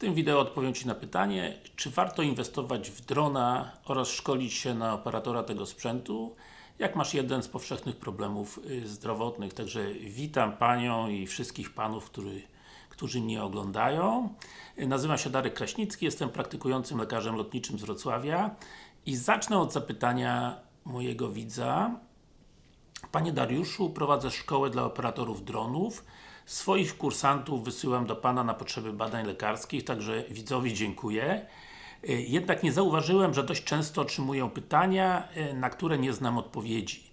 tym wideo odpowiem Ci na pytanie, czy warto inwestować w drona oraz szkolić się na operatora tego sprzętu, jak masz jeden z powszechnych problemów y, zdrowotnych. Także witam Panią i wszystkich Panów, który, którzy mnie oglądają. Y, Nazywam się Darek Kraśnicki, jestem praktykującym lekarzem lotniczym z Wrocławia i zacznę od zapytania mojego widza. Panie Dariuszu, prowadzę szkołę dla operatorów dronów. Swoich kursantów wysyłam do Pana na potrzeby badań lekarskich, także widzowi dziękuję. Y, Jednak nie zauważyłem, że dość często otrzymuję pytania, y, na które nie znam odpowiedzi.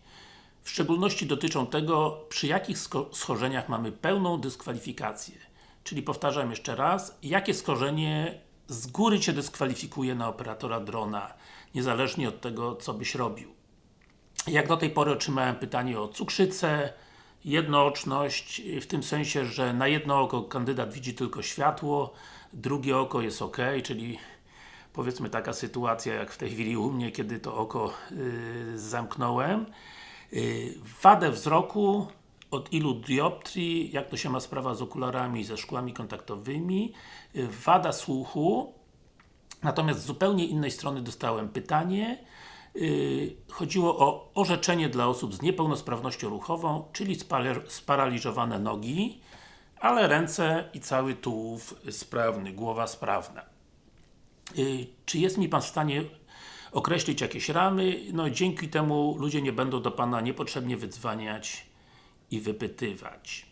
W szczególności dotyczą tego, przy jakich schorzeniach mamy pełną dyskwalifikację. Czyli powtarzam jeszcze raz, jakie schorzenie z góry Cię dyskwalifikuje na operatora drona, niezależnie od tego, co byś robił. Jak do tej pory otrzymałem pytanie o cukrzycę, jednooczność, w tym sensie, że na jedno oko kandydat widzi tylko światło, drugie oko jest ok, czyli powiedzmy taka sytuacja jak w tej chwili u mnie, kiedy to oko yy, zamknąłem. Yy, wadę wzroku, od ilu dioptrii, jak to się ma sprawa z okularami, ze szkłami kontaktowymi, yy, wada słuchu, Natomiast z zupełnie innej strony dostałem pytanie. Yy, chodziło o orzeczenie dla osób z niepełnosprawnością ruchową, czyli sparaliżowane nogi, ale ręce i cały tułów sprawny, głowa sprawna. Yy, czy jest mi Pan w stanie określić jakieś ramy? No dzięki temu ludzie nie będą do Pana niepotrzebnie wydzwaniać i wypytywać.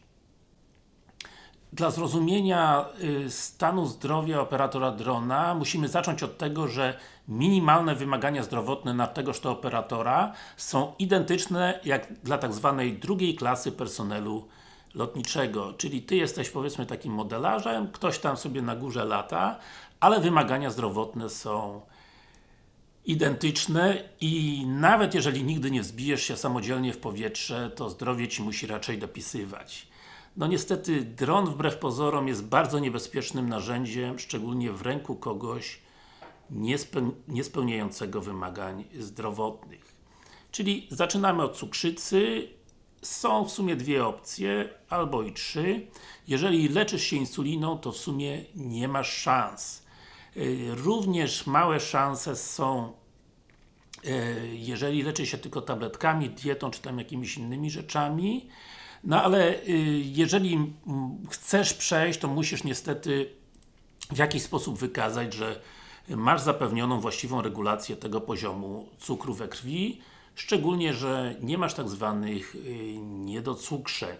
Dla zrozumienia y, stanu zdrowia operatora drona musimy zacząć od tego, że minimalne wymagania zdrowotne na tegoż to operatora są identyczne jak dla tak zwanej drugiej klasy personelu lotniczego. Czyli Ty jesteś powiedzmy takim modelarzem, ktoś tam sobie na górze lata, ale wymagania zdrowotne są identyczne i nawet jeżeli nigdy nie wzbijesz się samodzielnie w powietrze, to zdrowie Ci musi raczej dopisywać. No niestety, dron wbrew pozorom jest bardzo niebezpiecznym narzędziem, szczególnie w ręku kogoś niespe niespełniającego wymagań zdrowotnych. Czyli zaczynamy od cukrzycy. Są w sumie dwie opcje, albo i trzy. Jeżeli leczysz się insuliną, to w sumie nie masz szans. Yy, Również małe szanse są yy, jeżeli leczy się tylko tabletkami, dietą, czy tam jakimiś innymi rzeczami. No ale y, jeżeli mm, chcesz przejść, to musisz niestety w jakiś sposób wykazać, że masz zapewnioną właściwą regulację tego poziomu cukru we krwi, szczególnie, że nie masz tak zwanych y, niedocukrzeń.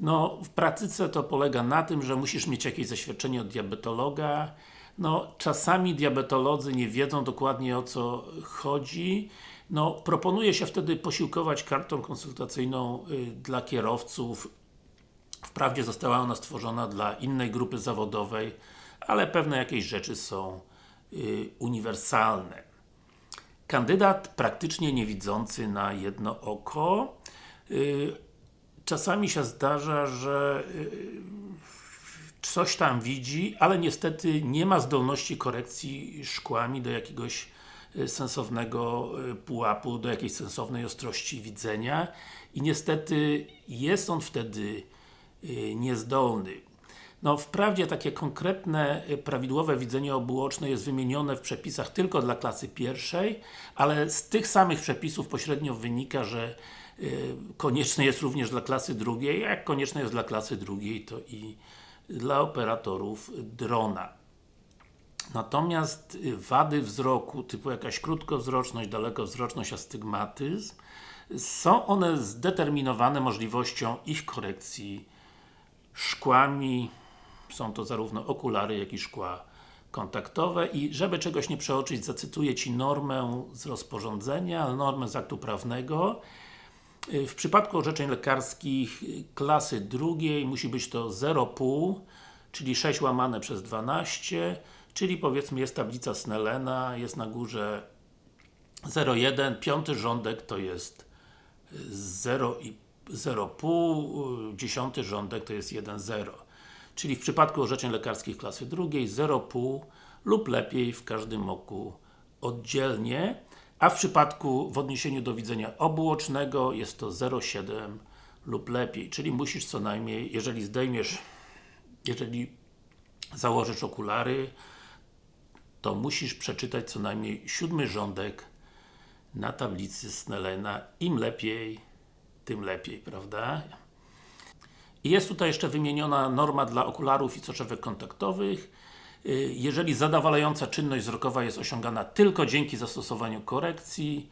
No, w praktyce to polega na tym, że musisz mieć jakieś zaświadczenie od diabetologa. No, czasami diabetolodzy nie wiedzą dokładnie o co chodzi. No, proponuje się wtedy posiłkować kartą konsultacyjną y, dla kierowców. Wprawdzie została ona stworzona dla innej grupy zawodowej, ale pewne jakieś rzeczy są y, uniwersalne. Kandydat praktycznie niewidzący na jedno oko. Y, czasami się zdarza, że coś tam widzi, ale niestety nie ma zdolności korekcji szkłami do jakiegoś sensownego y, pułapu, do jakiejś sensownej ostrości widzenia i niestety jest on wtedy y, niezdolny. No wprawdzie takie konkretne, y, prawidłowe widzenie obuoczne jest wymienione w przepisach tylko dla klasy pierwszej, ale z tych samych przepisów pośrednio wynika, że y, konieczne jest również dla klasy drugiej, a jak konieczne jest dla klasy drugiej, to i dla operatorów drona. Natomiast y, wady wzroku, typu jakaś krótkowzroczność, dalekowzroczność, astygmatyzm, są one zdeterminowane możliwością ich korekcji szkłami, są to zarówno okulary, jak i szkła kontaktowe. I żeby czegoś nie przeoczyć, zacytuję Ci normę z rozporządzenia, normę z aktu prawnego. Y, W przypadku orzeczeń lekarskich y, klasy drugiej musi być to 0,5, czyli 6 łamane przez 12, czyli powiedzmy jest tablica Snellena, jest na górze 0,1, piąty rządek to jest 0 i 0,5, dziesiąty rządek to jest 1,0. Czyli w przypadku orzeczeń lekarskich klasy drugiej 0,5 lub lepiej w każdym oku oddzielnie, a w przypadku w odniesieniu do widzenia obuocznego jest to 0,7 lub lepiej, czyli musisz co najmniej, jeżeli zdejmiesz, jeżeli założysz okulary, to musisz przeczytać co najmniej siódmy rządek na tablicy Snellena. Im lepiej, tym lepiej, prawda? Jest tutaj jeszcze wymieniona norma dla okularów i soczewek kontaktowych. Y, Jeżeli zadowalająca czynność wzrokowa jest osiągana tylko dzięki zastosowaniu korekcji,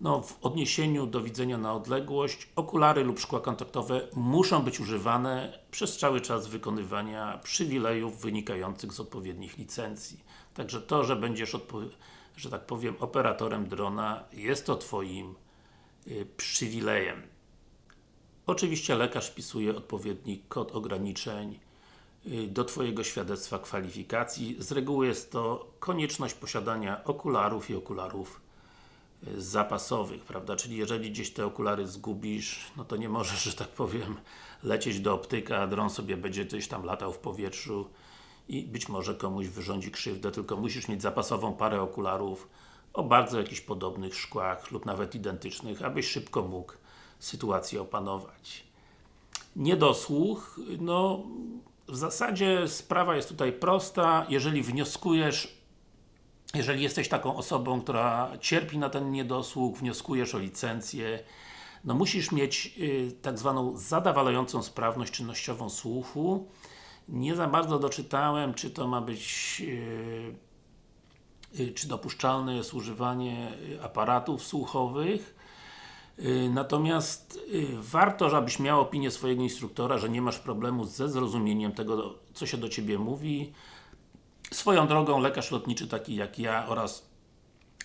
no, w odniesieniu do widzenia na odległość, okulary lub szkła kontaktowe muszą być używane przez cały czas wykonywania przywilejów wynikających z odpowiednich licencji. Także to, że będziesz, że tak powiem, operatorem drona, jest to Twoim y, przywilejem. Oczywiście lekarz wpisuje odpowiedni kod ograniczeń y, do Twojego świadectwa kwalifikacji. Z reguły jest to konieczność posiadania okularów i okularów y, zapasowych, prawda? Czyli jeżeli gdzieś te okulary zgubisz, no to nie możesz, że tak powiem, lecieć do optyka, a dron sobie będzie gdzieś tam latał w powietrzu i być może komuś wyrządzi krzywdę, tylko musisz mieć zapasową parę okularów o bardzo jakichś podobnych szkłach lub nawet identycznych, abyś szybko mógł sytuację opanować. Niedosłuch, no w zasadzie sprawa jest tutaj prosta, jeżeli wnioskujesz jeżeli jesteś taką osobą, która cierpi na ten niedosłuch, wnioskujesz o licencję, no musisz mieć y, tak zwaną zadawalającą sprawność czynnościową słuchu. Nie za bardzo doczytałem, czy to ma być y, y, czy dopuszczalne jest używanie y, aparatów słuchowych. Natomiast warto, żebyś miał opinię swojego instruktora, że nie masz problemu ze zrozumieniem tego, co się do Ciebie mówi. Swoją drogą, lekarz lotniczy taki jak ja oraz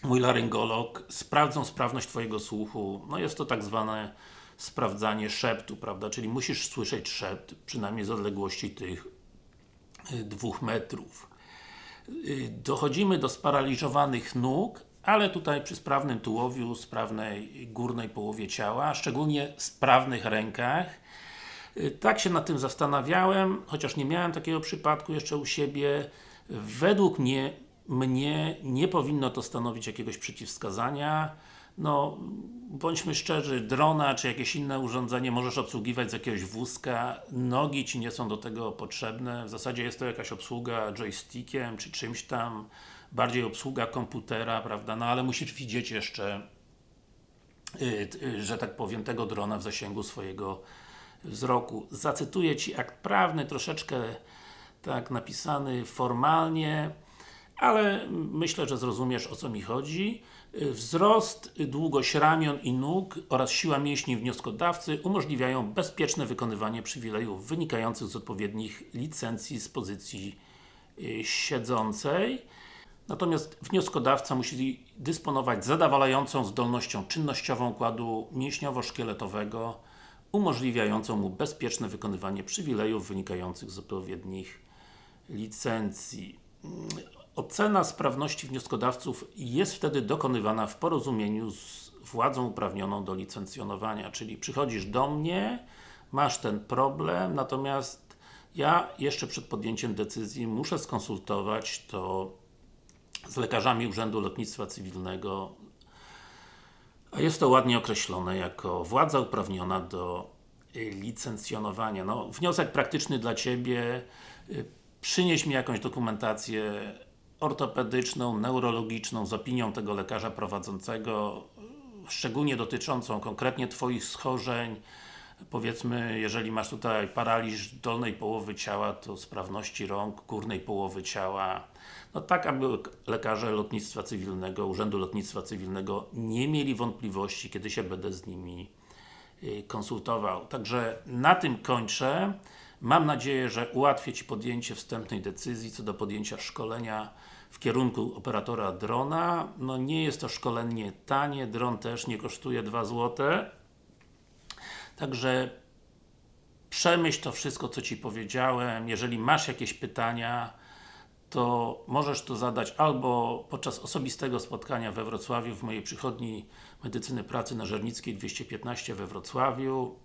mój laryngolog sprawdzą sprawność Twojego słuchu. No jest to tak zwane sprawdzanie szeptu, prawda? Czyli musisz słyszeć szept, przynajmniej z odległości tych dwóch metrów. Y, Dochodzimy do sparaliżowanych nóg, ale tutaj przy sprawnym tułowiu, sprawnej górnej połowie ciała, szczególnie sprawnych rękach. Y, Tak się nad tym zastanawiałem, chociaż nie miałem takiego przypadku jeszcze u siebie. Według mnie, mnie nie powinno to stanowić jakiegoś przeciwwskazania. No, bądźmy szczerzy, drona czy jakieś inne urządzenie możesz obsługiwać z jakiegoś wózka, nogi Ci nie są do tego potrzebne, w zasadzie jest to jakaś obsługa joystickiem czy czymś tam, bardziej obsługa komputera, prawda, no ale musisz widzieć jeszcze y, y, że tak powiem, tego drona w zasięgu swojego wzroku. Zacytuję Ci akt prawny, troszeczkę tak napisany formalnie, ale myślę, że zrozumiesz o co mi chodzi. Y, Wzrost, y, długość ramion i nóg oraz siła mięśni wnioskodawcy umożliwiają bezpieczne wykonywanie przywilejów wynikających z odpowiednich licencji z pozycji y, siedzącej. Natomiast wnioskodawca musi dysponować zadowalającą zdolnością czynnościową układu mięśniowo-szkieletowego umożliwiającą mu bezpieczne wykonywanie przywilejów wynikających z odpowiednich licencji. Ocena sprawności wnioskodawców jest wtedy dokonywana w porozumieniu z władzą uprawnioną do licencjonowania, czyli przychodzisz do mnie, masz ten problem, natomiast ja jeszcze przed podjęciem decyzji muszę skonsultować to z lekarzami Urzędu Lotnictwa Cywilnego, a jest to ładnie określone jako władza uprawniona do licencjonowania. No, wniosek praktyczny dla Ciebie. Przynieś mi jakąś dokumentację ortopedyczną, neurologiczną z opinią tego lekarza prowadzącego, szczególnie dotyczącą konkretnie Twoich schorzeń, powiedzmy, jeżeli masz tutaj paraliż dolnej połowy ciała, to sprawności rąk, górnej połowy ciała, no tak, aby lekarze lotnictwa cywilnego, Urzędu Lotnictwa Cywilnego nie mieli wątpliwości, kiedy się będę z nimi y, konsultował. Także na tym kończę. Mam nadzieję, że ułatwię Ci podjęcie wstępnej decyzji co do podjęcia szkolenia w kierunku operatora drona. No nie jest to szkolenie tanie, dron też nie kosztuje 2 złote. Także przemyśl to wszystko, co Ci powiedziałem. Jeżeli masz jakieś pytania, to możesz to zadać albo podczas osobistego spotkania we Wrocławiu, w mojej przychodni Medycyny Pracy na Żernickiej 215 we Wrocławiu.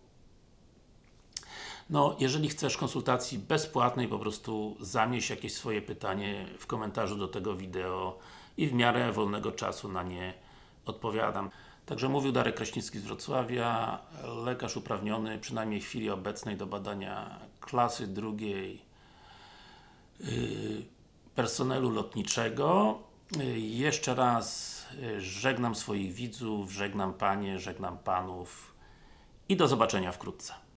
No, jeżeli chcesz konsultacji bezpłatnej, po prostu zamieść jakieś swoje pytanie w komentarzu do tego wideo i w miarę wolnego czasu na nie odpowiadam. Także mówił Darek Kraśnicki z Wrocławia, lekarz uprawniony, przynajmniej w chwili obecnej do badania klasy drugiej personelu lotniczego. Y, Jeszcze raz y, żegnam swoich widzów, żegnam Panie, żegnam Panów i do zobaczenia wkrótce.